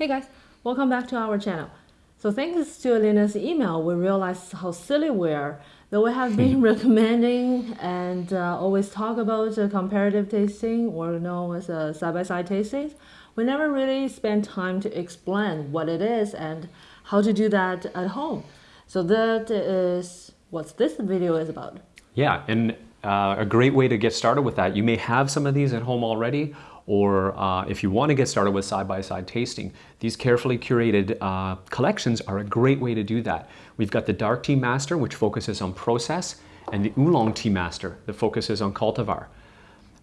Hey guys, welcome back to our channel. So thanks to Alina's email, we realized how silly we are. that we have been recommending and uh, always talk about uh, comparative tasting or known as uh, side-by-side tastings, we never really spend time to explain what it is and how to do that at home. So that is what this video is about. Yeah, and uh, a great way to get started with that. You may have some of these at home already, or uh, if you want to get started with side-by-side -side tasting, these carefully curated uh, collections are a great way to do that. We've got the Dark Tea Master, which focuses on process, and the Oolong Tea Master, that focuses on cultivar.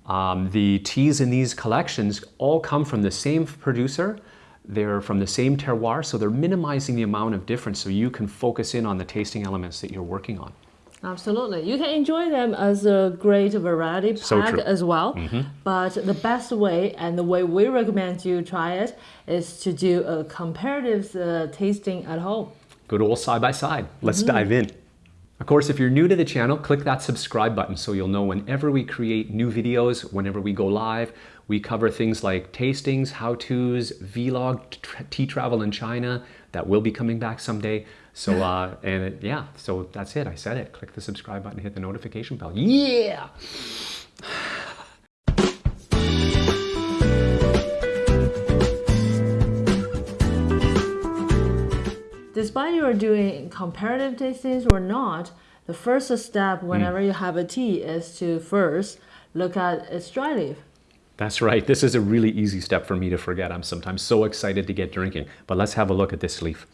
Um, the teas in these collections all come from the same producer, they're from the same terroir, so they're minimizing the amount of difference so you can focus in on the tasting elements that you're working on. Absolutely. You can enjoy them as a great variety pack so as well. Mm -hmm. But the best way and the way we recommend you try it is to do a comparative uh, tasting at home. Good old side by side. Let's mm -hmm. dive in. Of course, if you're new to the channel, click that subscribe button so you'll know whenever we create new videos, whenever we go live. We cover things like tastings, how-tos, vlog, tea travel in China, that will be coming back someday. So, uh, and it, yeah, so that's it. I said it. Click the subscribe button, hit the notification bell. Yeah! Despite you are doing comparative tastings or not, the first step whenever mm. you have a tea is to first look at its dry leaf. That's right. This is a really easy step for me to forget. I'm sometimes so excited to get drinking. But let's have a look at this leaf.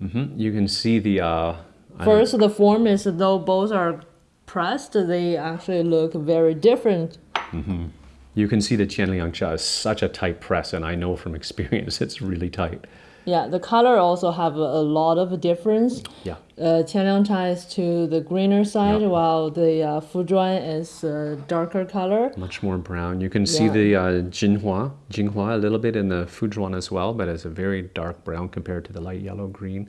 Mm -hmm. You can see the... Uh, First, the form is though both are pressed, they actually look very different. Mm -hmm. You can see the Qianliang Cha is such a tight press, and I know from experience it's really tight. Yeah, the color also have a, lot of difference. Yeah. Uh, Qianliang Cha is to the greener side, yeah. while the uh, is uh, darker color. Much more brown. You can yeah. see the uh, Jinhua, Jinhua a little bit in the Fuzhuan as well, but it's a very dark brown compared to the light yellow green.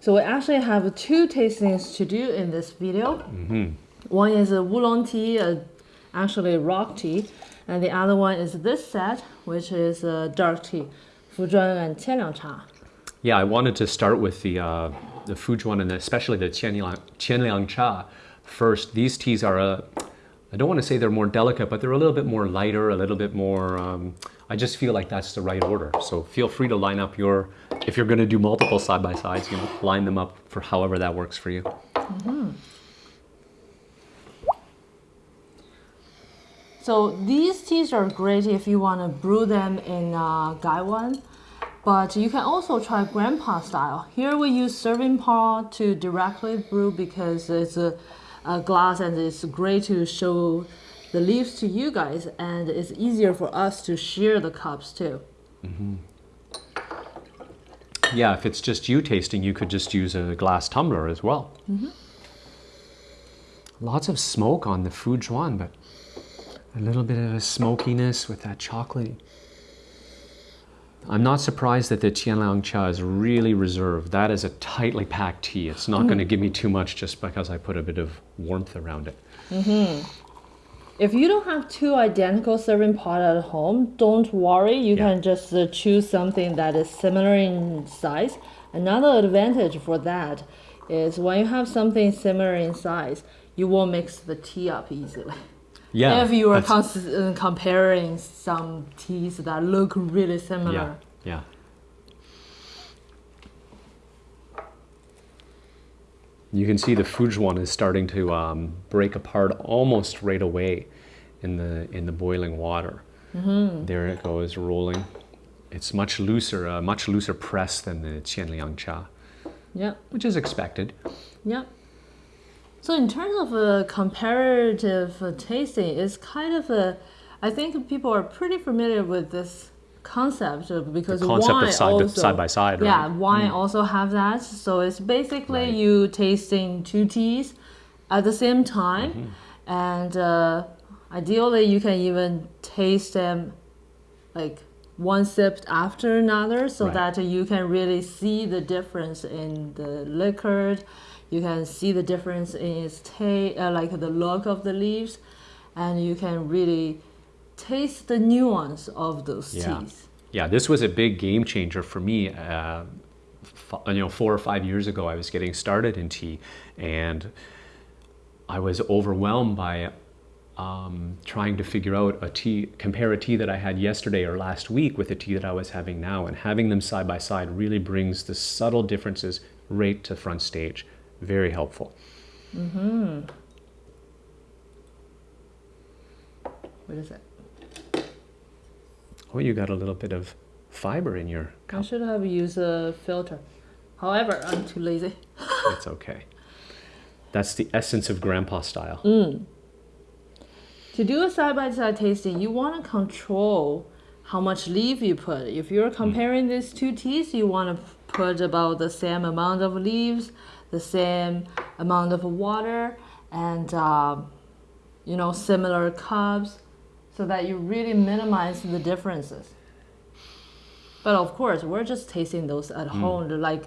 So we actually have two tastings to do in this video. Mm -hmm. One is a oolong tea, actually rock tea, and the other one is this set, which is a dark tea. Fuzhuan and Qianliang Cha. Yeah, I wanted to start with the uh, the Fuzhuan and especially the Qianliang, Qianliang Cha first. These teas are a, I don't want to say they're more delicate, but they're a little bit more lighter, a little bit more, um, I just feel like that's the right order. So feel free to line up your, if you're going to do multiple side-by-sides, you know, line them up for however that works for you. Mm -hmm. So these teas are great if you want to brew them in uh, Gaiwan, but you can also try grandpa style. Here we use serving pot to directly brew because it's a, a glass and it's great to show the leaves to you guys and it's easier for us to share the cups too. Mm -hmm. Yeah, if it's just you tasting, you could just use a glass tumbler as well. Mm -hmm. Lots of smoke on the Fuzhuan, but a little bit of a smokiness with that chocolate. I'm not surprised that the Qianliang Cha is really reserved. That is a tightly packed tea. It's not mm. going to give me too much just because I put a bit of warmth around it. Mm -hmm. If you don't have two identical serving pot at home, don't worry. You yeah. can just uh, choose something that is similar in size. Another advantage for that is when you have something similar in size, you won't mix the tea up easily. Yeah. If you are uh, comparing some teas that look really similar. Yeah. Yeah. You can see the Fuzhuan is starting to um, break apart almost right away in the in the boiling water. Mm -hmm. There it goes rolling. It's much looser, a uh, much looser press than the Qianliang Cha. Yeah. Which is expected. Yeah. So in terms of a comparative tasting, it's kind of a, I think people are pretty familiar with this concept because the concept wine of side, also, side by side, right? Yeah, wine mm. also have that. So it's basically right. you tasting two teas at the same time, mm -hmm. and uh, ideally you can even taste them like one sip after another, so right. that you can really see the difference in the liquor you can see the difference in its taste, uh, like the look of the leaves, and you can really taste the nuance of those Yeah. teas. Yeah, this was a big game changer for me. Uh, f- you know, four or five years ago, I was getting started in tea, and I was overwhelmed by um, trying to figure out a tea, compare a tea that I had yesterday or last week with a tea that I was having now, and having them side by side really brings the subtle differences right to front stage. Very helpful. Mm-hmm. What is it? Oh, you got a little bit of fiber in your I should have used a filter. However, I'm too lazy. it's okay. That's the essence of grandpa style. To do a side by side tasting, you want to control how much leaf you put. If you're comparing these two teas, you want to put about the same amount of leaves, the same amount of water, and um, you know similar cups, so that you really minimize the differences. But of course, we're just tasting those at home. Like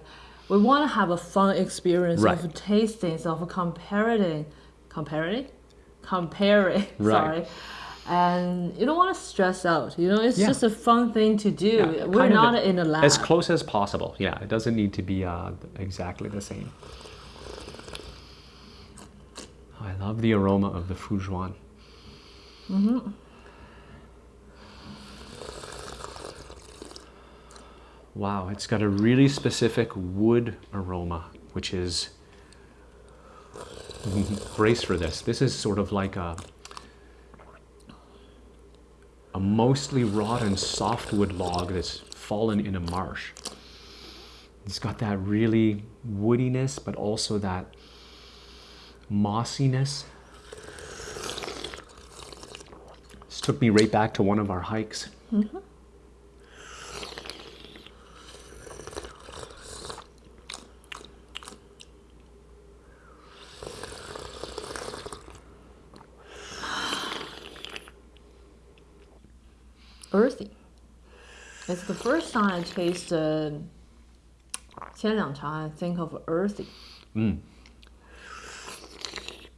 we want to have a fun experience Right. of tasting of comparing, comparing, comparing. Right. Sorry. And you don't want to stress out. You know, it's Yeah. just a fun thing to do. Yeah, We're not a- in a lab. As close as possible. Yeah, it doesn't need to be uh, exactly the same. I love the aroma of the Fuzhuan. Wow, it's got a really specific wood aroma, which is brace for this. This is sort of like a a mostly rotten softwood log that's fallen in a marsh. It's got that really woodiness, but also that mossiness. This took me right back to one of our hikes. earthy. It's the first time I taste uh, 千两茶 I think of earthy.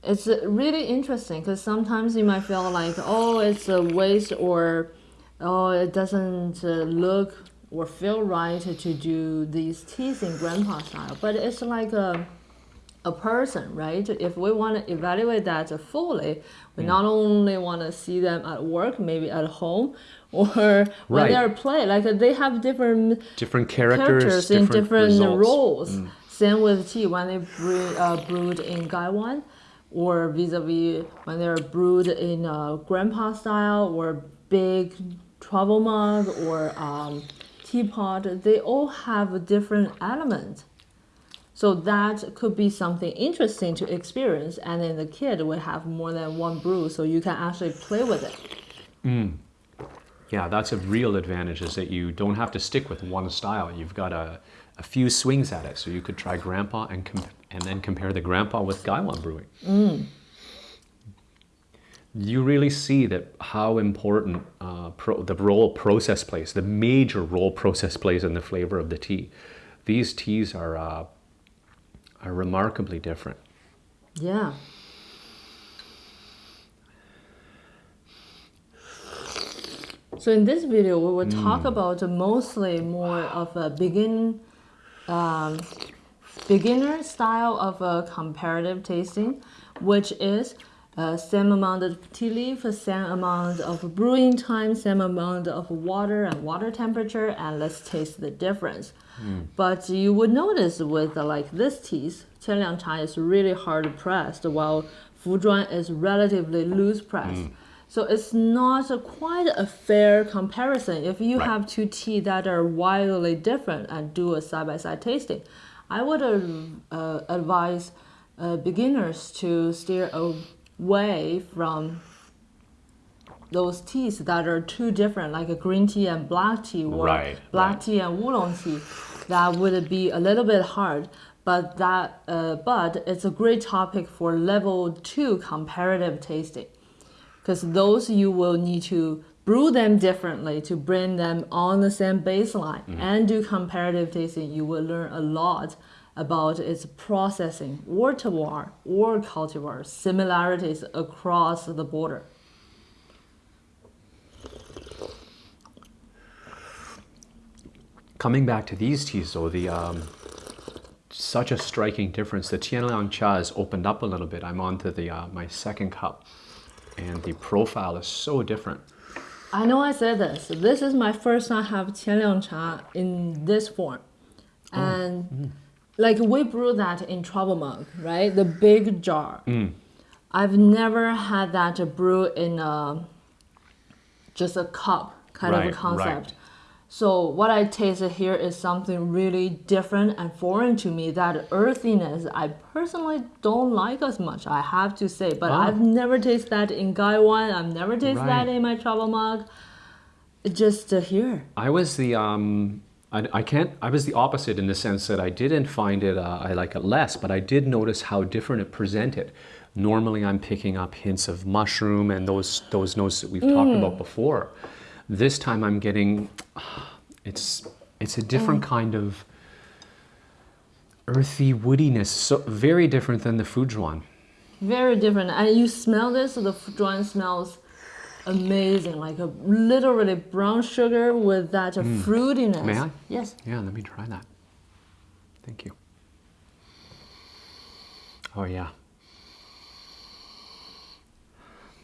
It's uh, really interesting because sometimes you might feel like, oh, it's a waste or oh, it doesn't uh, look or feel right to do these teas in grandpa style. But it's like a a person, right? If we want to evaluate that fully, we not only want to see them at work, maybe at home, or when Right. they're play, like they have different Different characters, characters in different results. roles. Same with tea when they brew, uh, brewed in Gaiwan, or vis-a-vis when they're brewed in uh, grandpa style or big travel mug or um, teapot. They all have a different element. So that could be something interesting to experience, and then the kid will have more than one brew, so you can actually play with it. Yeah, that's a real advantage is that you don't have to stick with one style. You've got a, a few swings at it. So you could try Grandpa and, and then compare the Grandpa with Gaiwan Brewing. You really see that how important uh, pro- the role process plays, the major role process plays in the flavor of the tea. These teas are, uh, are remarkably different. Yeah. So in this video, we will talk about mostly more of a begin, um, beginner style of a comparative tasting, which is uh, same amount of tea leaf, same amount of brewing time, same amount of water and water temperature, and let's taste the difference. Mm. But you would notice with uh, like this teas, Qianliang Cha is really hard pressed, while Fuzhuan is relatively loose pressed. Mm. So it's not a quite a fair comparison. If you right. have two tea that are wildly different and do a side-by-side tasting, I would uh, uh advise uh, beginners to steer away from those teas that are too different, like a green tea and black tea, or Right, black right. tea and oolong tea. That would be a little bit hard, but that uh, but it's a great topic for level two comparative tasting, because those you will need to brew them differently to bring them on the same baseline and do comparative tasting. You will learn a lot about its processing cultivar or cultivar similarities across the border. Coming back to these teas though, the um, such a striking difference. The Qianliang Cha has opened up a little bit. I'm onto the uh, my second cup and the profile is so different. I know I said this. This is my first time I have Qianliang Cha in this form. Oh. And mm like we brew that in travel mug, right? The big jar. I've never had that brew in a, just a cup kind of a concept. right. So what I tasted here is something really different and foreign to me. That earthiness, I personally don't like as much. I have to say, but Ah. I've never tasted that in Gaiwan. I've never tasted that in my travel mug. Just uh, here. I was the um, I, I can't. I was the opposite in the sense that I didn't find it. Uh, I like it less, but I did notice how different it presented. Normally, I'm picking up hints of mushroom and those those notes that we've talked about before. This time, I'm getting. It's it's a different kind of earthy woodiness. So very different than the Fuzhuan. Very different. And you smell this, so the Fuzhuan smells amazing. Like a literally brown sugar with that fruitiness. Mm. May I? Yes. Yeah, let me try that. Thank you. Oh, yeah.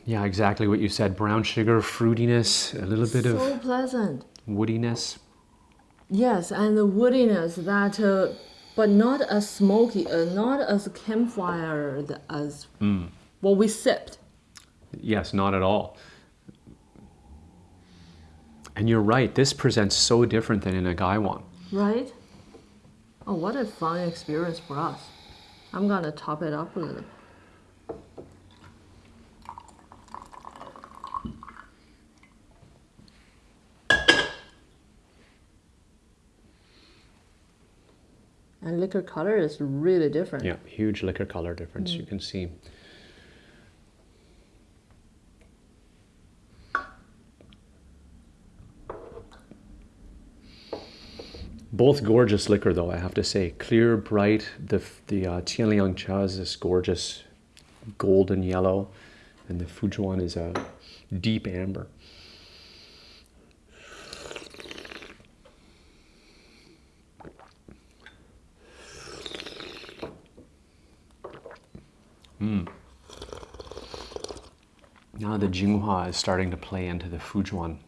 Yeah, exactly what you said. Brown sugar, fruitiness, a little bit of So pleasant. woodiness. Yes, and the woodiness that, uh, but not as smoky, uh, not as campfire as Hmm. what we sipped. Yes, not at all. And you're right, this presents so different than in a Gaiwan. Right? Oh, what a fun experience for us. I'm gonna top it up a little. And liquor color is really different. Yeah, huge liquor color difference you mm. can see. Both gorgeous liquor, though I have to say, clear, bright. The the uh, Qianliang Cha is this gorgeous golden yellow, and the Fuzhuan is a deep amber. Now the Jinhua is starting to play into the Fuzhuan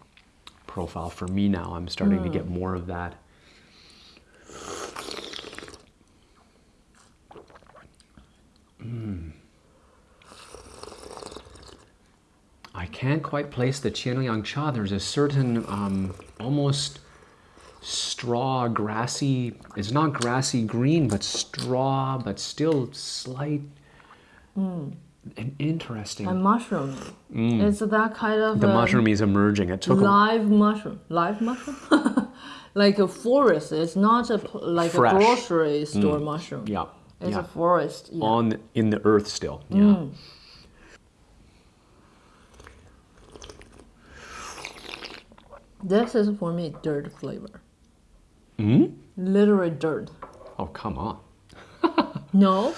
profile for me now. I'm starting to get more of that. Mm. I can't quite place the Qianliang Cha. There's a certain um, almost straw, grassy, it's not grassy green, but straw, but still slight and interesting. And mushroom. It's that kind of Mm. the uh, mushroom is emerging. It took a, live mushroom. Live mushroom? like a forest. It's not a, like Fresh. Mm. a grocery store mushroom. yeah, It's yeah. a forest. Yeah. on in the earth still. Yeah. This is for me dirt flavor. Mm? Literally dirt. Oh come on. No?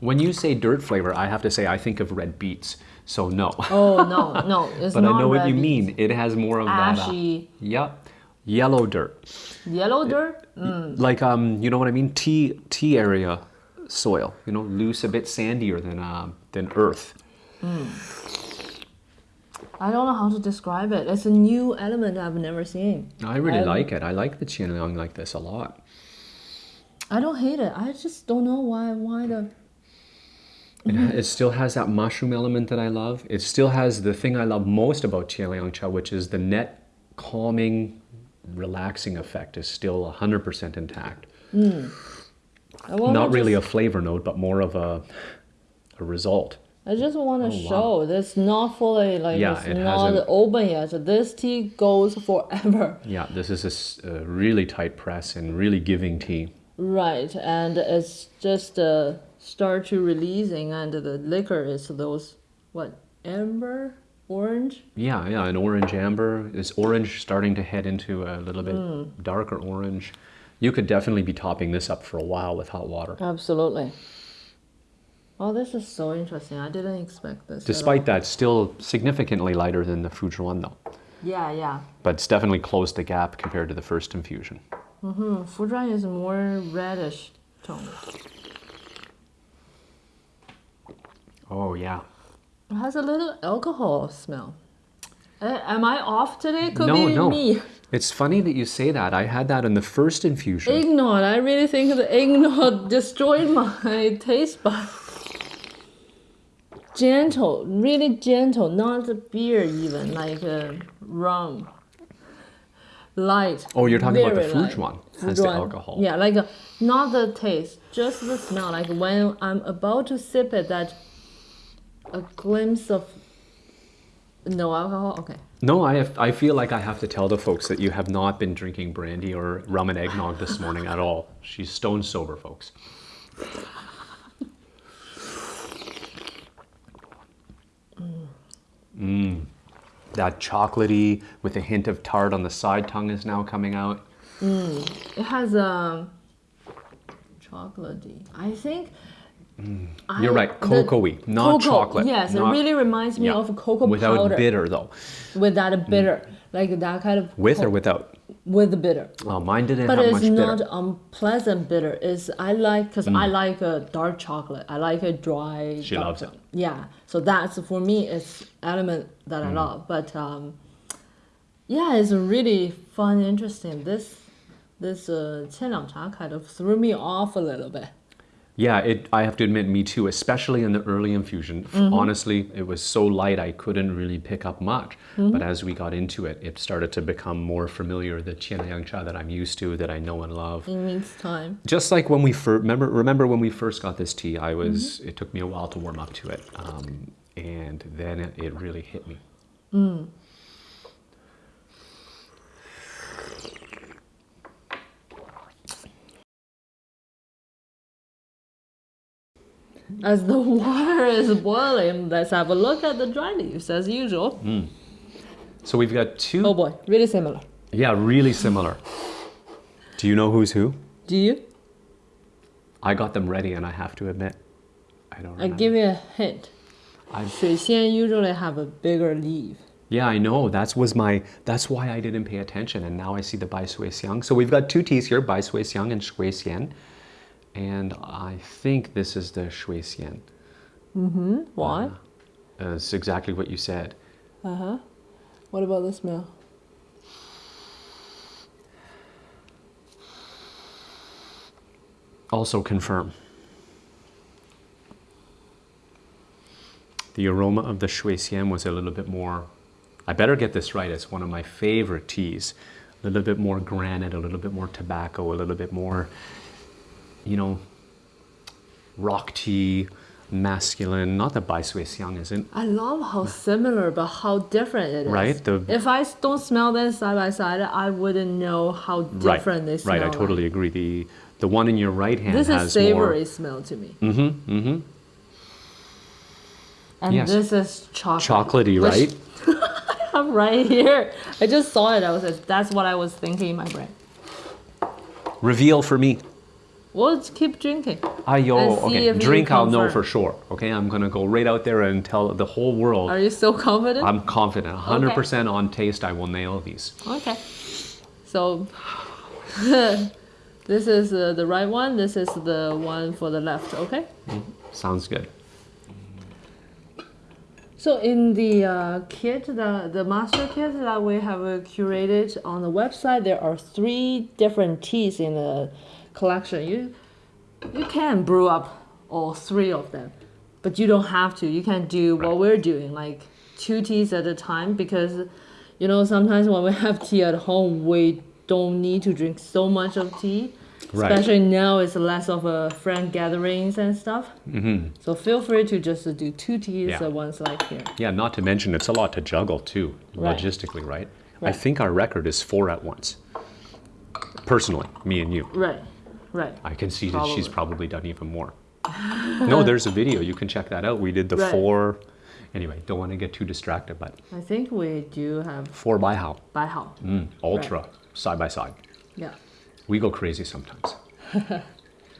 When you say dirt flavor, I have to say I think of red beets. So no. Oh no, no. It's but not I know what you beets. mean. It has more of that. uh, Ashy yep. Yellow dirt. yellow dirt? Mm. Like um, you know what I mean? Tea tea area soil. You know, loose, a bit sandier than uh, than earth. I don't know how to describe it. It's a new element I've never seen. I really Um, like it. I like the Qianliang like this a lot. I don't hate it. I just don't know why why the It, it still has that mushroom element that I love. It still has the thing I love most about Qianliang Cha, which is the net calming, relaxing effect is still 100% intact. I wanna Not really just- a flavor note, but more of a, a result. I just want to Oh, wow. show this not fully like Yeah, it's it not hasn't- open yet. So This tea goes forever. Yeah, this is a really tight press and really giving tea. Right, and it's just uh, start to releasing, and the liquor is those what amber, orange. Yeah, yeah, an orange amber. Is orange starting to head into a little bit darker orange? You could definitely be topping this up for a while with hot water. Absolutely. Oh, this is so interesting. I didn't expect this. Despite that, still significantly lighter than the Fuzhuan though. Yeah, yeah. but it's definitely closed the gap compared to the first infusion. Mm, Fuzhuan is more reddish tone. Oh yeah. It has a little alcohol smell. Uh, am I off today? Could no, be no. me. It's funny that you say that. I had that in the first infusion. Eggnog. I really think the eggnog destroyed my taste bud. Gentle, really gentle, not beer even, like a rum. Light. Oh, you're talking about the. Fuzhuan has the alcohol. Yeah, like a, not the taste, just the smell. Like when I'm about to sip it, that a glimpse of no alcohol. Okay. No, I have, I feel like I have to tell the folks that you have not been drinking brandy or rum and eggnog this morning at all. She's stone sober, folks. That chocolatey with a hint of tart on the side tongue is now coming out. It has um chocolatey. I think. Mm. You're right, the- cocoa-y, not cocoa, chocolate. Yes, not- it really reminds me yeah, of cocoa without powder bitter though. Without a bitter, like that kind of With or without? with the bitter. Oh, mine didn't But have it's much bitter. not unpleasant bitter. It's I like because I Mm. like a dark chocolate. I like a dry. She dark loves it. chocolate. Yeah, so that's for me. It's element that Mm. I love. But um, yeah, it's really fun, interesting. This this uh, 千两茶 kind of threw me off a little bit. Yeah, it. I have to admit, me too. Especially in the early infusion. Mm-hmm. Honestly, it was so light I couldn't really pick up much. Mm-hmm. But as we got into it, it started to become more familiar. The Qianliang cha that I'm used to, that I know and love. It means time. Just like when we first remember, remember when we first got this tea, I was. Mm-hmm. It took me a while to warm up to it, um, and then it, it really hit me. As the water is boiling, let's have a look at the dry leaves as usual. Hmm. So we've got two. Oh boy, really similar. Yeah, really similar. Do you know who's who? Do you? I got them ready, and I have to admit, I don't. Uh, I Remember. give you a hint. 仙 usually have a bigger leaf. Yeah, I know. That was my. That's why I didn't pay attention, and now I see the Bai Sui Xiang. So we've got two teas here, Bai Sui Xiang and Shui Xian, and I think this is the Shui Xian. Mm-hmm. Why? Uh, it's exactly what you said. Uh huh. What about the smell? Also confirm. The aroma of the Shui Xian was a little bit more. I better get this right. It's one of my favorite teas. A little bit more granite, a little bit more tobacco, a little bit more, you know, rock tea, masculine. Not that Bai Sui Xiang isn't. I love how similar but how different it is. Right, the- if I don't smell them side by side, I wouldn't know how different they right, smell. right. I like. totally agree. The the one in your right hand This has is savory more smell to me. Mm-hmm, mm-hmm. And Yes. this is chocolate. chocolatey, right? I'm right here. I just saw it. I was like, that's what I was thinking in my brain. Reveal for me. We'll keep drinking. Ayo, see okay. Drink, I'll know for sure. Okay, I'm gonna go right out there and tell the whole world. Are you so confident? I'm confident, 100% on taste. I will nail these. Okay. So this is uh, the right one. This is the one for the left. Okay. Sounds good. So in the uh, kit, the the master kit that we have uh, curated on the website, there are three different teas in the collection. You you can brew up all three of them, but you don't have to. You can do what we're doing, like two teas at a time, because you know sometimes when we have tea at home, we don't need to drink so much of tea. Right. Especially now, it's less of a friend gatherings and stuff. Mm-hmm. So feel free to just do two teas Yeah. at once, like here. Yeah, not to mention it's a lot to juggle too, Right. logistically, right? right? I think our record is four at once. Personally, me and you. Right, right. I can see that she's Probably. probably done even more. no, there's a video. You can check that out. We did the Right. four. Anyway, don't want to get too distracted, but I think we do have four by how? By how. Mm, ultra, side by side. Yeah. We go crazy sometimes.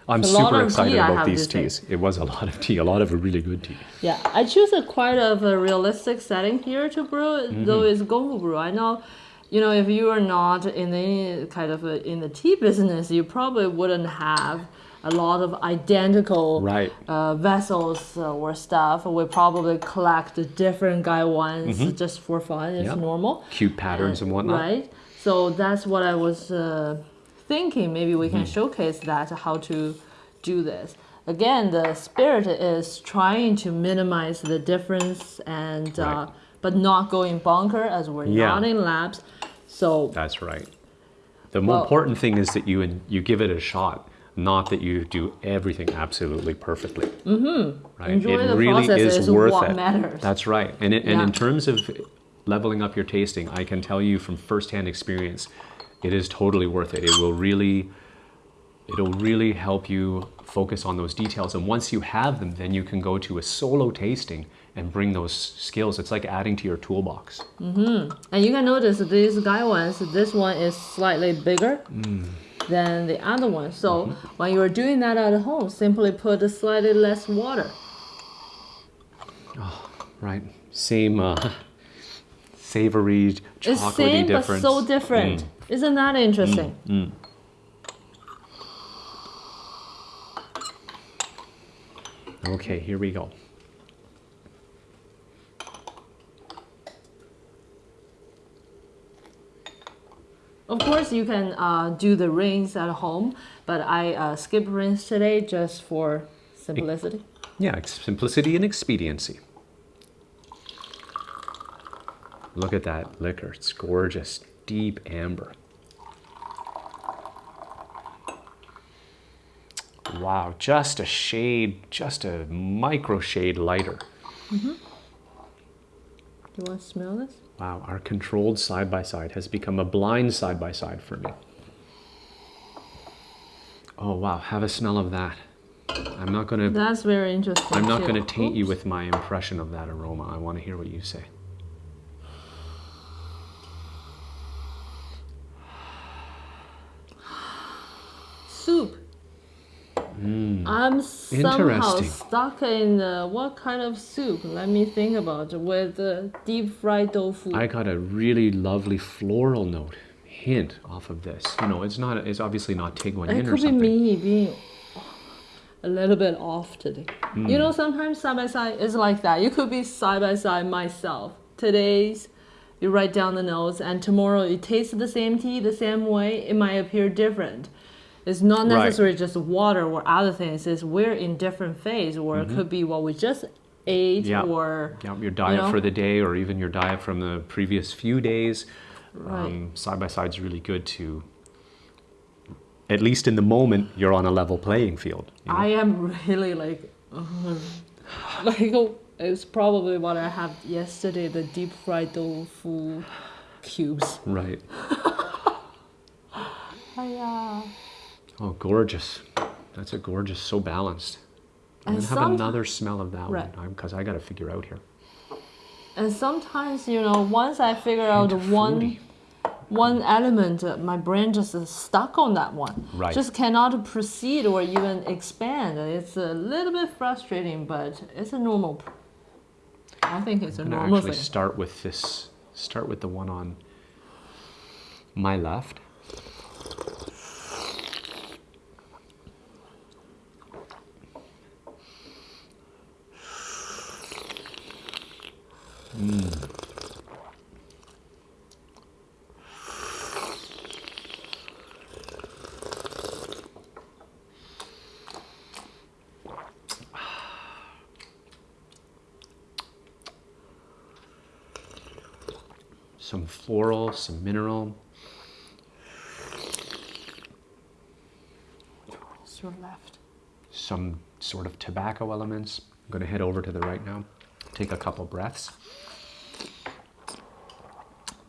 I'm It's a lot super excited tea about these teas. It was a lot of tea, a lot of really good tea. Yeah, I choose a quite of a realistic setting here to brew, Mm-hmm. though it's Gongfu brew. I know, you know, if you are not in any kind of a, in the tea business, you probably wouldn't have a lot of identical Right. uh, vessels uh, or stuff. We probably collect different Gaiwans just for fun. It's. Yep. normal. Cute patterns and whatnot. Right. So that's what I was uh, thinking. Maybe we can showcase that how to do this. Again, the spirit is trying to minimize the difference and uh, Right. But not going bunker as we're Yeah. not in labs. So That's right. The more Well- important thing is that you you give it a shot, not that you do everything absolutely perfectly. Mm-hmm. Right? Enjoy it the really process is worth what it. matters. That's right. And it, and Yeah. in terms of leveling up your tasting, I can tell you from firsthand experience, it is totally worth it. It will really it'll really help you focus on those details and once you have them then you can go to a solo tasting and bring those skills it's like adding to your toolbox and you can notice these Gaiwans. This one is slightly bigger. Mm. Than the other one. So Mm-hmm. when you're doing that at home, simply put slightly less water. right same uh, savory It's same but difference Mm. so different. Isn't that interesting? okay here we go Of course, you can uh, do the rinse at home, but I uh, skip rinse today just for simplicity. yeah it's simplicity and expediency. Look at that liquor. It's gorgeous. Deep amber. Wow just a shade just a micro shade lighter. Do you want to smell this? Wow, our controlled side by side has become a blind side by side for me. Oh wow, have a smell of that. I'm not gonna That's very interesting. I'm not gonna taint you with my impression of that aroma. I want to hear what you say. soup. I'm somehow. Stuck in uh, what kind of soup? Let me think about it. With uh, deep fried tofu. I got a really lovely floral note hint off of this. You know, it's not it's obviously not Tie Guan Yin or could be me being a little bit off today. Hmm. You know, sometimes side by side is like that. You could be side by side myself. Today's you write down the notes, and tomorrow you taste the same tea the same way. It might appear different. It's not Right. necessarily just water or other things. It's we're in different phase, or it could be what we just ate, Mm-hmm. Yeah. or Yeah, your diet know? for the day or even your diet from the previous few days. Right. Um, side by side is really good to, at least in the moment, you're on a level playing field. you know? I am really like, uh, like oh, it's probably what I had yesterday. The deep fried tofu cubes. right. Oh, gorgeous. That's a gorgeous, so balanced. I'm And gonna have another smell of that Right. one because I got to figure out here. And sometimes, you know, once I figure out one one element, uh, my brain just is stuck on that one. Right. Just cannot proceed or even expand. It's a little bit frustrating, but it's a normal. I think it's a normal actually thing. start with this. Start with the one on my left. Mm. Some floral, some mineral. It's your left. some sort of tobacco elements. I'm going to head over to the right now. Take a couple breaths.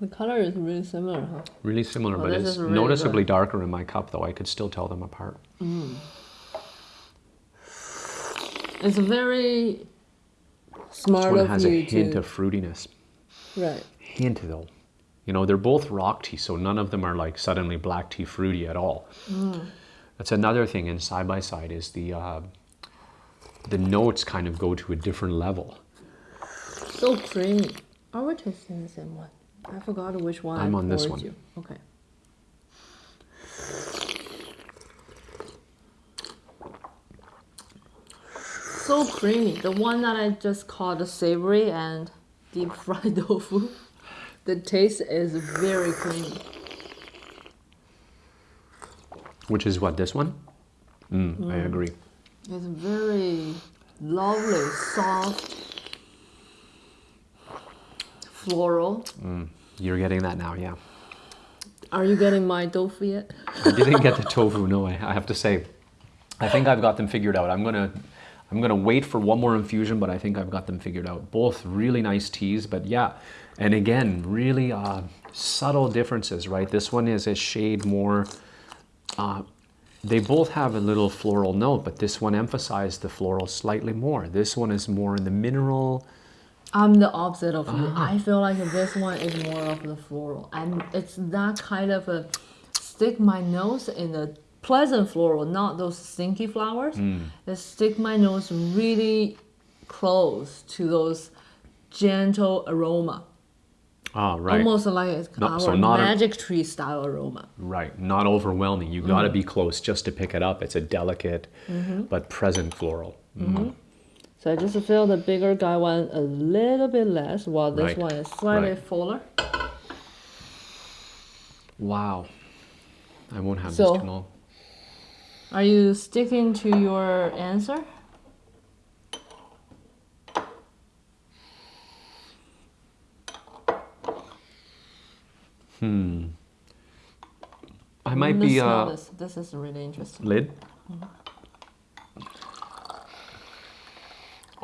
The color is really similar, huh? Really similar, Oh, but it's really noticeably good. darker in my cup, though. I could still tell them apart. It's very smart This one of has a hint to of fruitiness. right. Hint, though. You know, they're both rock tea, so none of them are like suddenly black tea fruity at all. Mm. That's another thing in side by side is the uh, the notes kind of go to a different level. So creamy. Are we tasting the same one? I forgot which one. I'm on this one. You. Okay. So creamy. The one that I just called the savory and deep fried tofu. The taste is very creamy. Which is what this one? Mm, I agree. It's very lovely, soft, floral. You're getting that now, yeah. Are you getting my tofu yet? I didn't get the tofu. No, I, I have to say, I think I've got them figured out. I'm gonna, I'm gonna wait for one more infusion, but I think I've got them figured out. Both really nice teas, but yeah, and again, really uh, subtle differences, right? This one is a shade more. Uh, they both have a little floral note, but this one emphasized the floral slightly more. This one is more in the mineral. I'm the opposite of you. Ah. I feel like this one is more of the floral, and it's that kind of a stick my nose in the pleasant floral, not those stinky flowers. Hmm. It stick my nose really close to those gentle aroma, Ah, right. almost like it's so not a- magic tree style aroma. Right, not overwhelming. You got to Mm. be close just to pick it up. It's a delicate Mm-hmm. but present floral. Mm. So I just feel the bigger Gaiwan a little bit less, while this Right, one is slightly right. fuller. Wow. I won't have So- this long. Are you sticking to your answer? Hmm. I might Let's be uh, this. This is really interesting. lid.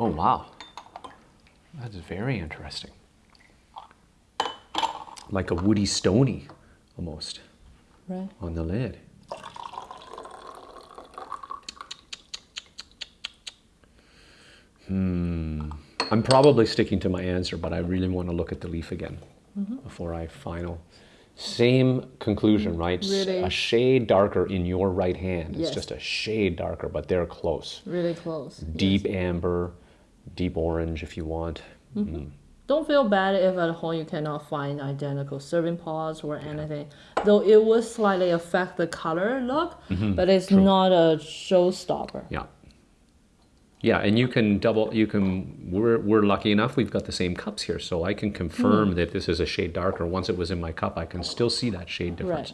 Oh wow, that's very interesting. Like a woody stony, almost Right. on the lid. Hmm. I'm probably sticking to my answer, but I really want to look at the leaf again before I final. Same conclusion, right? Really? A shade darker in your right hand. It's just a shade darker, but they're close. Really close. Deep amber, deep orange if you want. Mm-hmm. Mm. Don't feel bad if at home you cannot find identical serving pots or anything. Though it will slightly affect the color look, mm-hmm. but it's not a showstopper. Yeah. Yeah, and you can double. You can. We're we're lucky enough. We've got the same cups here, so I can confirm mm. that this is a shade darker. Once it was in my cup, I can still see that shade difference.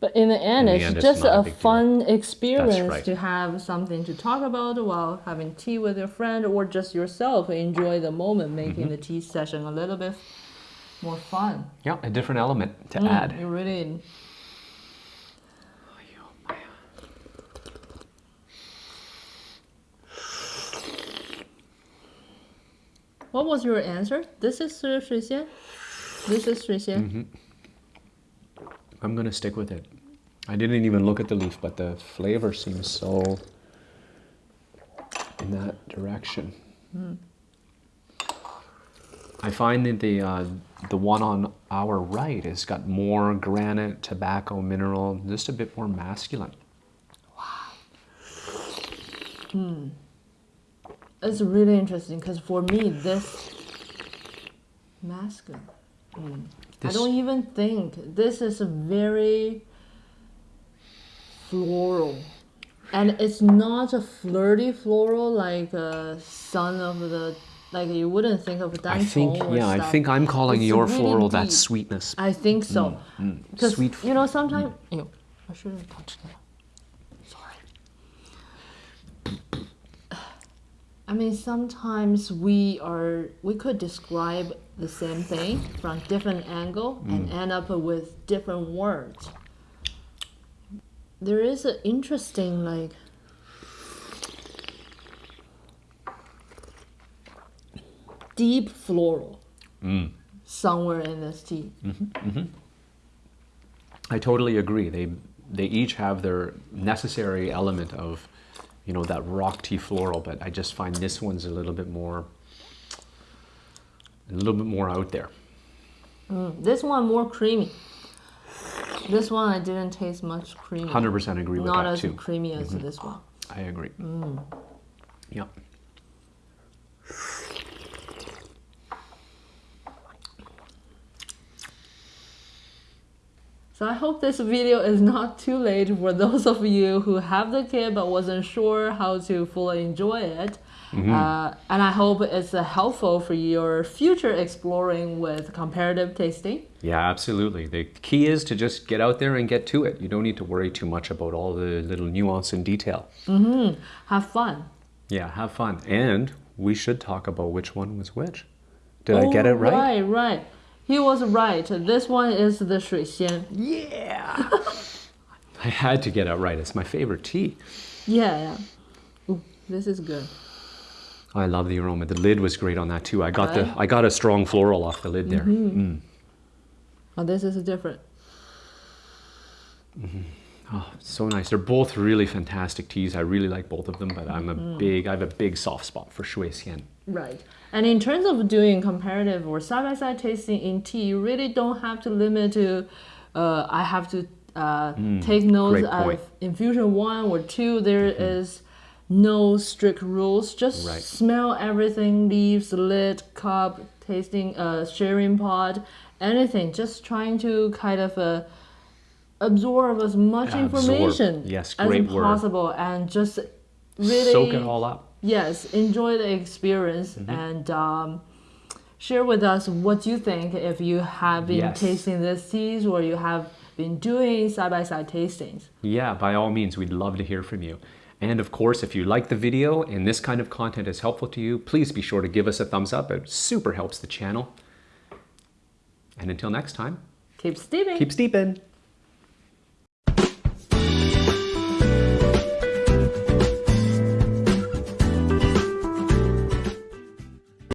But in the end, In the it's end, it's just not a a big deal. fun experience right. to have something to talk about while having tea with your friend or just yourself. Enjoy the moment, making Mm-hmm. the tea session a little bit more fun. Yeah, a different element to Mm, add. You really. What was your answer? This is 水水仙. This is 水仙. Mm-hmm. I'm gonna stick with it. I didn't even look at the leaf, but the flavor seems so in that direction. I find that the uh, the one on our right has got more granite, tobacco, mineral, just a bit more masculine. Wow. Hmm. It's really interesting because for me, this masculine. Mm. I don't even think this is a very floral, and it's not a flirty floral like a son of the like you wouldn't think of I think, yeah, I think I'm calling It's your really floral that sweetness. I think so. Because Mm, Sweet you know sometimes Ew, I shouldn't touch that. Sorry. I mean sometimes we are we could describe the same thing from different angle and Mm. end up with different words. There is an interesting like deep floral Mm. somewhere in this tea. I totally agree. They they each have their necessary element of, you know, that rock tea floral, but I just find this one's a little bit more a little bit more out there. Mm, this one more creamy. This one I didn't taste much creamy. 100% agree with Not that as creamy as mm-hmm. this one. I agree. Mm. Yep. So I hope this video is not too late for those of you who have the kit but wasn't sure how to fully enjoy it. Uh, and I hope it's uh, helpful for your future exploring with comparative tasting. Yeah, absolutely. The key is to just get out there and get to it. You don't need to worry too much about all the little nuance and detail. Mm -hmm. Have fun. Yeah, have fun. And we should talk about which one was which. Did I get it Oh, right? Right, right. He was right. This one is the 水仙. Yeah. I had to get it right. It's my favorite tea. Yeah, yeah. Ooh, this is good. I love the aroma. The lid was great on that too. I got the I got a strong floral off the lid there. Oh, this is a different. Mm-hmm. Oh, so nice. They're both really fantastic teas. I really like both of them, but I'm a mm-hmm. big I have a big soft spot for Shui Xian. Right. And in terms of doing comparative or side by side tasting in tea, you really don't have to limit to, uh, I have to uh, mm, take notes of infusion one or two. There is no strict rules. Just Right. smell everything leaves, lid, cup, tasting, uh, sharing pot, anything. Just trying to kind of uh, absorb as much Absorb. information Yes, as great word. possible and just really Soak it all up. yes enjoy the experience Mm-hmm. and um, share with us what you think if you have been Yes. tasting these teas or you have been doing side-by-side tastings Yeah, by all means, we'd love to hear from you. And of course, if you like the video and this kind of content is helpful to you, please be sure to give us a thumbs up. It super helps the channel. And until next time, keep steeping keep steeping.